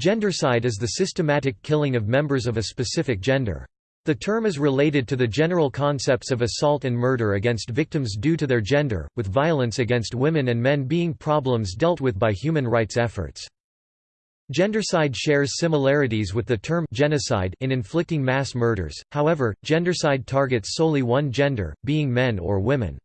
Gendercide is the systematic killing of members of a specific gender. The term is related to the general concepts of assault and murder against victims due to their gender, with violence against women and men being problems dealt with by human rights efforts. Gendercide shares similarities with the term genocide in inflicting mass murders, however, gendercide targets solely one gender, being men or women.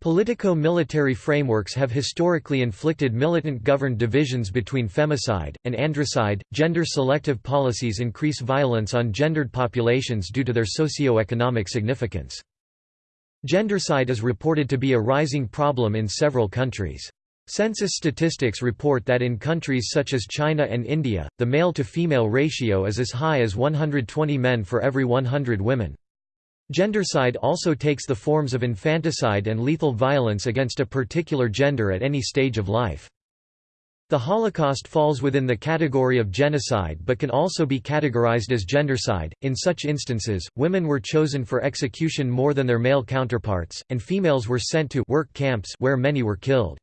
Politico-military frameworks have historically inflicted militant-governed divisions between femicide, and androcide. Gender-selective policies increase violence on gendered populations due to their socio-economic significance. Gendercide is reported to be a rising problem in several countries. Census statistics report that in countries such as China and India, the male-to-female ratio is as high as 120 men for every 100 women. Gendercide also takes the forms of infanticide and lethal violence against a particular gender at any stage of life. The Holocaust falls within the category of genocide but can also be categorized as gendercide. In such instances, women were chosen for execution more than their male counterparts, and females were sent to work camps where many were killed.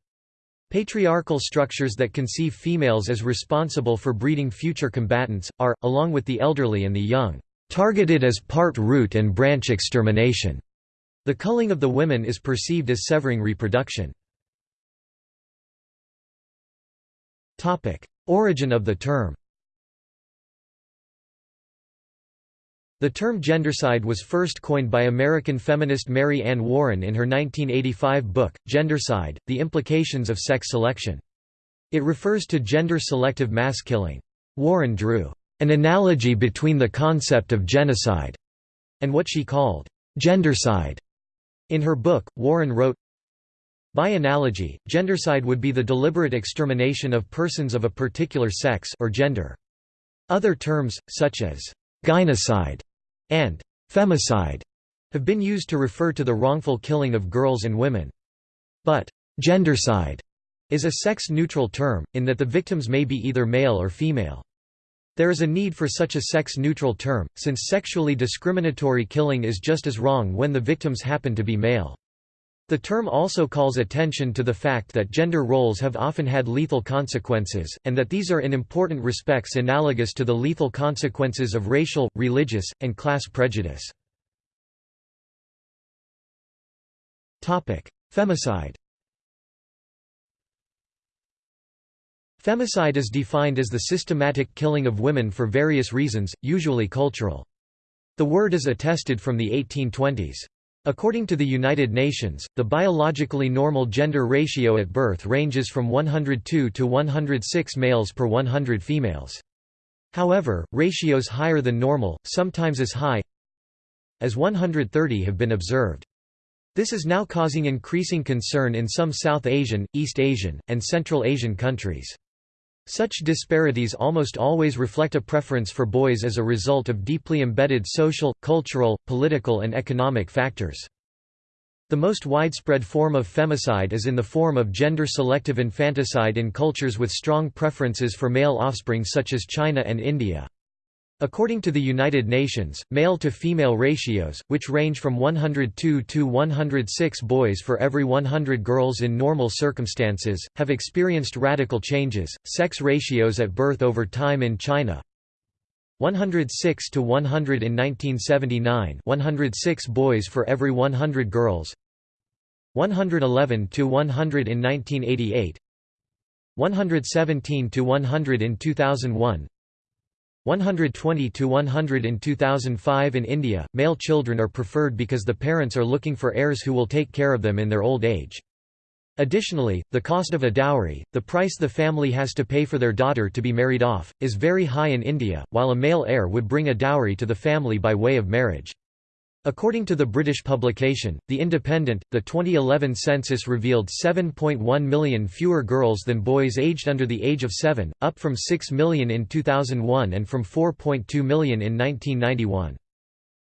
Patriarchal structures that conceive females as responsible for breeding future combatants, are, along with the elderly and the young, targeted as part root and branch extermination. The culling of the women is perceived as severing reproduction. Origin of the term The term gendercide was first coined by American feminist Mary Ann Warren in her 1985 book, Gendercide, The Implications of Sex Selection. It refers to gender-selective mass killing. Warren drew an analogy between the concept of genocide and what she called gendercide. In her book, Warren wrote, By analogy, gendercide would be the deliberate extermination of persons of a particular sex or gender. Other terms, such as gynocide and femicide, have been used to refer to the wrongful killing of girls and women. But gendercide is a sex-neutral term, in that the victims may be either male or female. There is a need for such a sex-neutral term, since sexually discriminatory killing is just as wrong when the victims happen to be male. The term also calls attention to the fact that gender roles have often had lethal consequences, and that these are in important respects analogous to the lethal consequences of racial, religious, and class prejudice. Femicide Femicide is defined as the systematic killing of women for various reasons, usually cultural. The word is attested from the 1820s. According to the United Nations, the biologically normal gender ratio at birth ranges from 102 to 106 males per 100 females. However, ratios higher than normal, sometimes as high as 130 have been observed. This is now causing increasing concern in some South Asian, East Asian, and Central Asian countries. Such disparities almost always reflect a preference for boys as a result of deeply embedded social, cultural, political and economic factors. The most widespread form of femicide is in the form of gender-selective infanticide in cultures with strong preferences for male offspring such as China and India. According to the United Nations, male-to-female ratios, which range from 102 to 106 boys for every 100 girls in normal circumstances, have experienced radical changes. Sex ratios at birth over time in China 106 to 100 in 1979 106 boys for every 100 girls 111 to 100 in 1988 117 to 100 in 2001 120 to 100 in 2005 in India, male children are preferred because the parents are looking for heirs who will take care of them in their old age. Additionally, the cost of a dowry, the price the family has to pay for their daughter to be married off, is very high in India, while a male heir would bring a dowry to the family by way of marriage. According to the British publication, The Independent, the 2011 census revealed 7.1 million fewer girls than boys aged under the age of 7, up from 6 million in 2001 and from 4.2 million in 1991.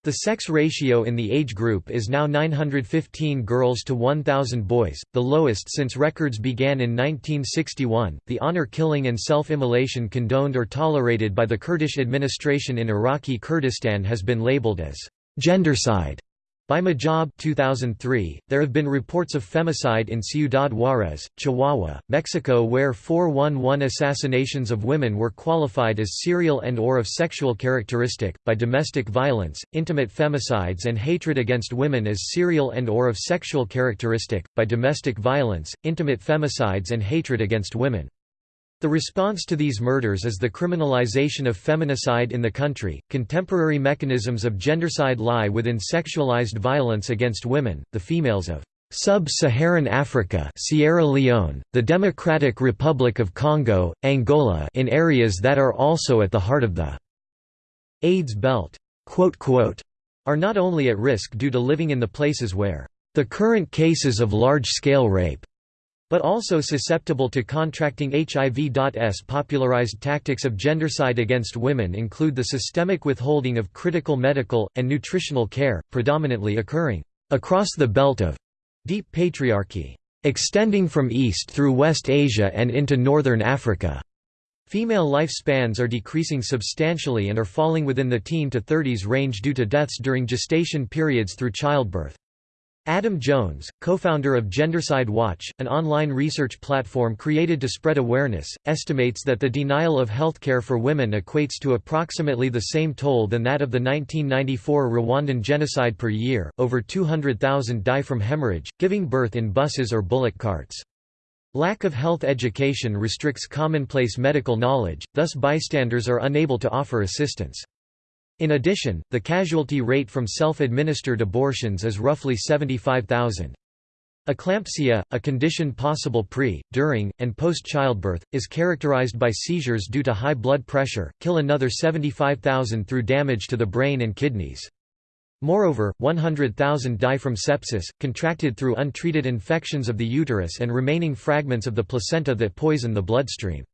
The sex ratio in the age group is now 915 girls to 1,000 boys, the lowest since records began in 1961. The honor killing and self immolation condoned or tolerated by the Kurdish administration in Iraqi Kurdistan has been labeled as gendercide. By Mojab 2003, there have been reports of femicide in Ciudad Juarez, Chihuahua, Mexico where 411 assassinations of women were qualified as serial and or of sexual characteristic, by domestic violence, intimate femicides and hatred against women as serial and or of sexual characteristic, by domestic violence, intimate femicides and hatred against women. The response to these murders is the criminalization of feminicide in the country. Contemporary mechanisms of gendercide lie within sexualized violence against women, the females of Sub-Saharan Africa Sierra Leone, the Democratic Republic of Congo, Angola in areas that are also at the heart of the AIDS belt are not only at risk due to living in the places where the current cases of large-scale rape but also susceptible to contracting HIV.S. Popularized tactics of gendercide against women include the systemic withholding of critical medical, and nutritional care, predominantly occurring across the belt of deep patriarchy, extending from East through West Asia and into Northern Africa. Female lifespans are decreasing substantially and are falling within the teen to 30s range due to deaths during gestation periods through childbirth. Adam Jones, co-founder of Gendercide Watch, an online research platform created to spread awareness, estimates that the denial of healthcare for women equates to approximately the same toll than that of the 1994 Rwandan genocide per year. Over 200,000 die from hemorrhage, giving birth in buses or bullock carts. Lack of health education restricts commonplace medical knowledge, thus bystanders are unable to offer assistance. In addition, the casualty rate from self-administered abortions is roughly 75,000. Eclampsia, a condition possible pre, during, and post-childbirth, is characterized by seizures due to high blood pressure, kill another 75,000 through damage to the brain and kidneys. Moreover, 100,000 die from sepsis, contracted through untreated infections of the uterus and remaining fragments of the placenta that poison the bloodstream.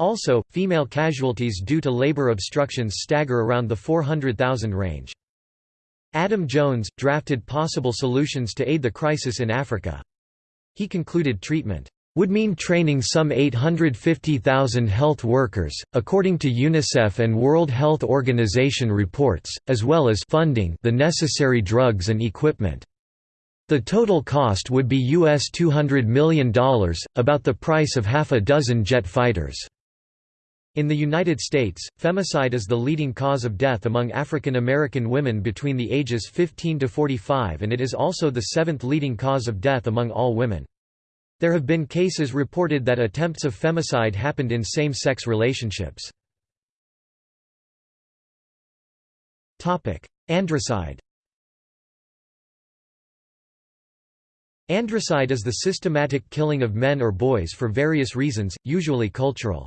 Also, female casualties due to labor obstructions stagger around the 400,000 range. Adam Jones, drafted possible solutions to aid the crisis in Africa. He concluded treatment would mean training some 850,000 health workers, according to UNICEF and World Health Organization reports, as well as funding the necessary drugs and equipment. The total cost would be US $200 million, about the price of half a dozen jet fighters. In the United States, femicide is the leading cause of death among African American women between the ages 15 to 45 and it is also the seventh leading cause of death among all women. There have been cases reported that attempts of femicide happened in same-sex relationships. Androcide Androcide is the systematic killing of men or boys for various reasons, usually cultural.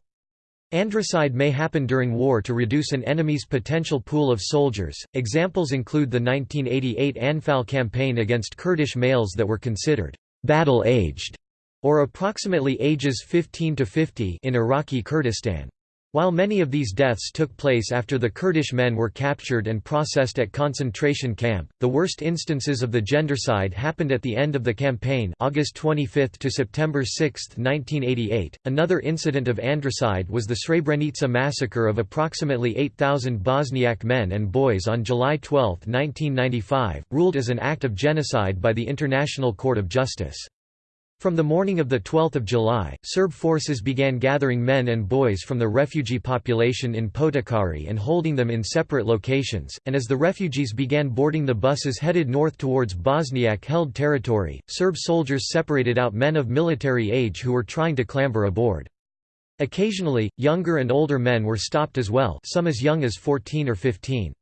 Androcide may happen during war to reduce an enemy's potential pool of soldiers. Examples include the 1988 Anfal campaign against Kurdish males that were considered battle-aged or approximately ages 15 to 50 in Iraqi Kurdistan. While many of these deaths took place after the Kurdish men were captured and processed at concentration camp, the worst instances of the gendercide happened at the end of the campaign August 25 to September 6, 1988. Another incident of androcide was the Srebrenica massacre of approximately 8,000 Bosniak men and boys on July 12, 1995, ruled as an act of genocide by the International Court of Justice. From the morning of 12 July, Serb forces began gathering men and boys from the refugee population in Potokari and holding them in separate locations, and as the refugees began boarding the buses headed north towards Bosniak-held territory, Serb soldiers separated out men of military age who were trying to clamber aboard. Occasionally, younger and older men were stopped as well some as young as 14 or 15.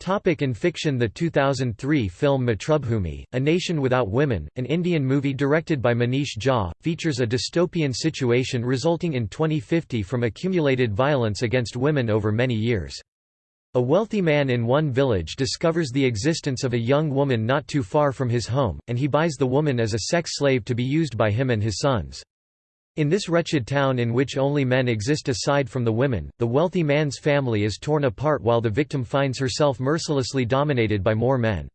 Topic in fiction The 2003 film Matrubhumi, A Nation Without Women, an Indian movie directed by Manish Jha, features a dystopian situation resulting in 2050 from accumulated violence against women over many years. A wealthy man in one village discovers the existence of a young woman not too far from his home, and he buys the woman as a sex slave to be used by him and his sons. In this wretched town in which only men exist aside from the women, the wealthy man's family is torn apart while the victim finds herself mercilessly dominated by more men.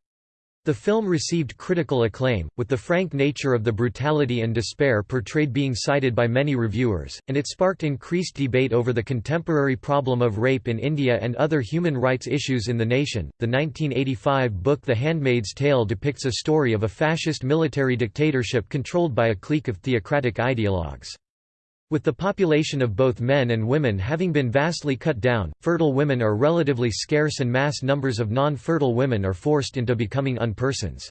The film received critical acclaim, with the frank nature of the brutality and despair portrayed being cited by many reviewers, and it sparked increased debate over the contemporary problem of rape in India and other human rights issues in the nation. The 1985 book The Handmaid's Tale depicts a story of a fascist military dictatorship controlled by a clique of theocratic ideologues. With the population of both men and women having been vastly cut down, fertile women are relatively scarce and mass numbers of non-fertile women are forced into becoming unpersons.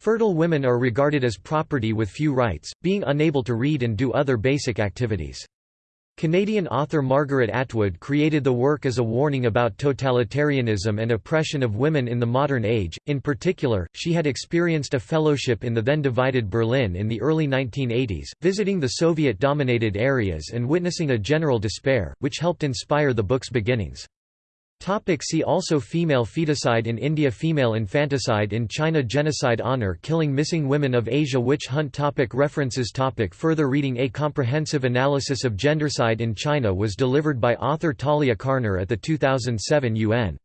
Fertile women are regarded as property with few rights, being unable to read and do other basic activities. Canadian author Margaret Atwood created the work as a warning about totalitarianism and oppression of women in the modern age. In particular, she had experienced a fellowship in the then divided Berlin in the early 1980s, visiting the Soviet dominated areas and witnessing a general despair, which helped inspire the book's beginnings. Topic see also Female feticide in India Female infanticide in China Genocide Honor killing missing women of Asia Witch hunt topic References topic Further reading A comprehensive analysis of gendercide in China was delivered by author Talia Carner at the 2007 UN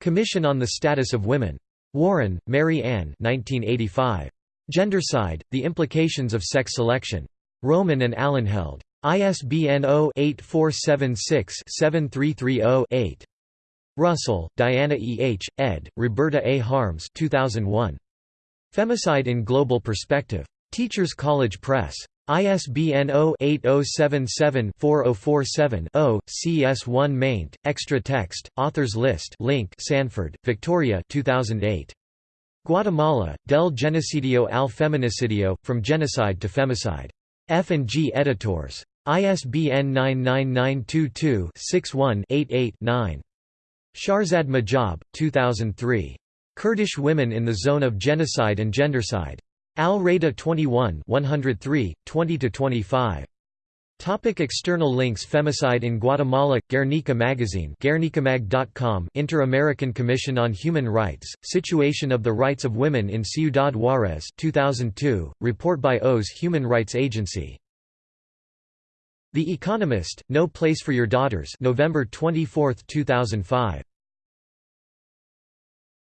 Commission on the Status of Women. Warren, Mary Ann 1985. Gendercide, The Implications of Sex Selection. Rowman and Allanheld. ISBN 0-8476-7330-8. Russell, Diana E. H., ed., Roberta A. Harmes 2001. Femicide in Global Perspective. Teachers College Press. ISBN 0-8077-4047-0, CS1 maint, extra text, authors list link Sanford, Victoria 2008. Guatemala, Del Genocidio al Feminicidio, From Genocide to Femicide. F&G Editors. ISBN 99922-61-88-9. Shahrzad Mojab, 2003. Kurdish Women in the Zone of Genocide and Gendercide. Al Raida 21 103, 20–25. Topic external links Femicide in Guatemala, Guernica Magazine guernicamag.com Inter-American Commission on Human Rights, Situation of the Rights of Women in Ciudad Juarez 2002, report by OAS Human Rights Agency. The Economist, No Place for Your Daughters November 24, 2005.